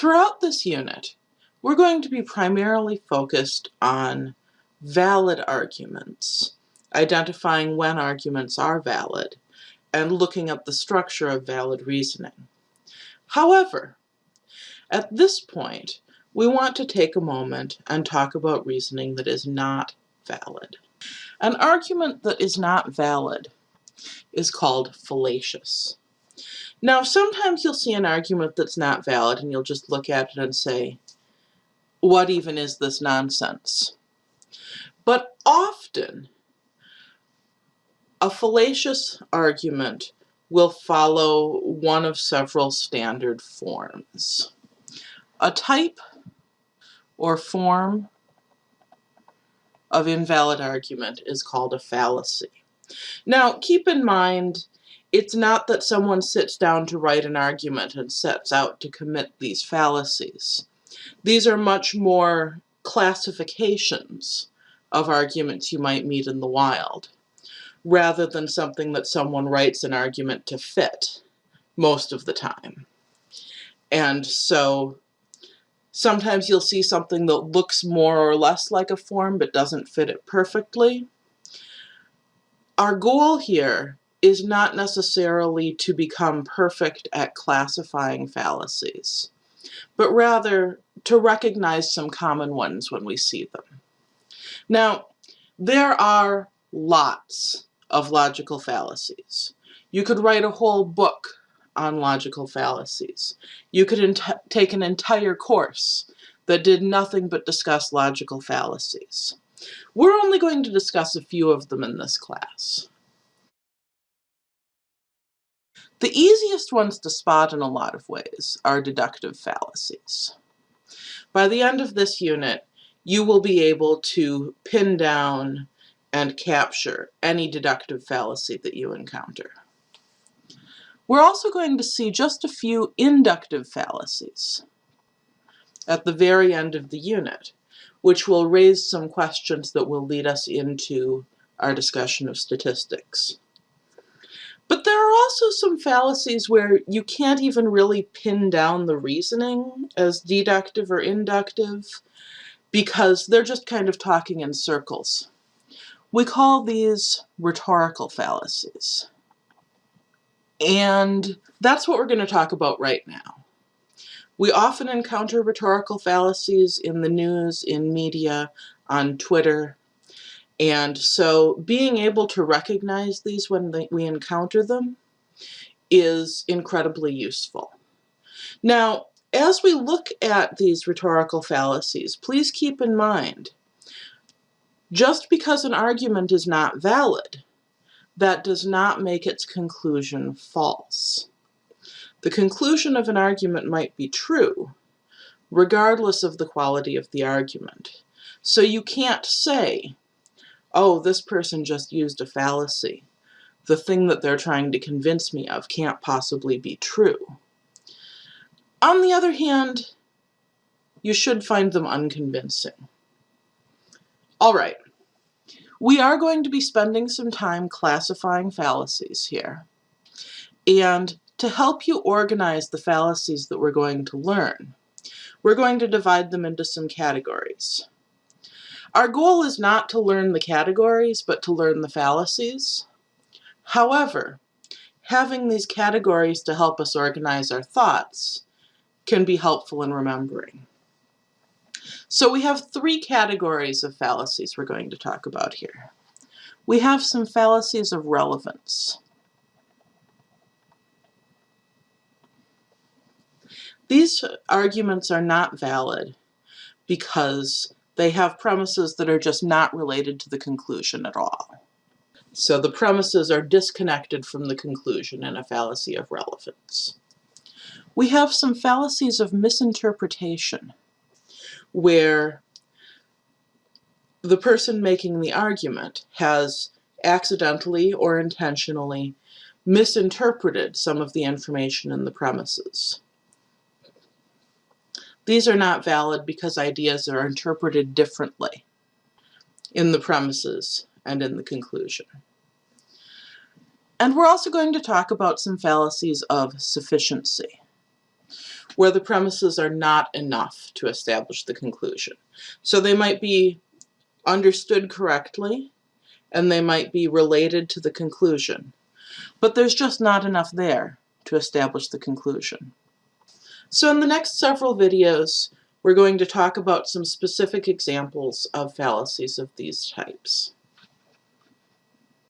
Throughout this unit, we're going to be primarily focused on valid arguments, identifying when arguments are valid, and looking at the structure of valid reasoning. However, at this point, we want to take a moment and talk about reasoning that is not valid. An argument that is not valid is called fallacious. Now, sometimes you'll see an argument that's not valid and you'll just look at it and say, what even is this nonsense? But often, a fallacious argument will follow one of several standard forms. A type or form of invalid argument is called a fallacy. Now, keep in mind, it's not that someone sits down to write an argument and sets out to commit these fallacies. These are much more classifications of arguments you might meet in the wild, rather than something that someone writes an argument to fit most of the time. And so sometimes you'll see something that looks more or less like a form but doesn't fit it perfectly. Our goal here is not necessarily to become perfect at classifying fallacies, but rather to recognize some common ones when we see them. Now, there are lots of logical fallacies. You could write a whole book on logical fallacies. You could take an entire course that did nothing but discuss logical fallacies. We're only going to discuss a few of them in this class. The easiest ones to spot in a lot of ways are deductive fallacies. By the end of this unit, you will be able to pin down and capture any deductive fallacy that you encounter. We're also going to see just a few inductive fallacies at the very end of the unit, which will raise some questions that will lead us into our discussion of statistics. But there are also some fallacies where you can't even really pin down the reasoning as deductive or inductive because they're just kind of talking in circles. We call these rhetorical fallacies. And that's what we're going to talk about right now. We often encounter rhetorical fallacies in the news, in media, on Twitter, and so being able to recognize these when they, we encounter them is incredibly useful. Now, as we look at these rhetorical fallacies, please keep in mind, just because an argument is not valid, that does not make its conclusion false. The conclusion of an argument might be true, regardless of the quality of the argument. So you can't say oh, this person just used a fallacy. The thing that they're trying to convince me of can't possibly be true. On the other hand, you should find them unconvincing. All right, we are going to be spending some time classifying fallacies here. And to help you organize the fallacies that we're going to learn, we're going to divide them into some categories. Our goal is not to learn the categories, but to learn the fallacies. However, having these categories to help us organize our thoughts can be helpful in remembering. So we have three categories of fallacies we're going to talk about here. We have some fallacies of relevance. These arguments are not valid because they have premises that are just not related to the conclusion at all. So the premises are disconnected from the conclusion in a fallacy of relevance. We have some fallacies of misinterpretation, where the person making the argument has accidentally or intentionally misinterpreted some of the information in the premises. These are not valid because ideas are interpreted differently in the premises and in the conclusion. And we're also going to talk about some fallacies of sufficiency, where the premises are not enough to establish the conclusion. So they might be understood correctly, and they might be related to the conclusion, but there's just not enough there to establish the conclusion. So in the next several videos, we're going to talk about some specific examples of fallacies of these types.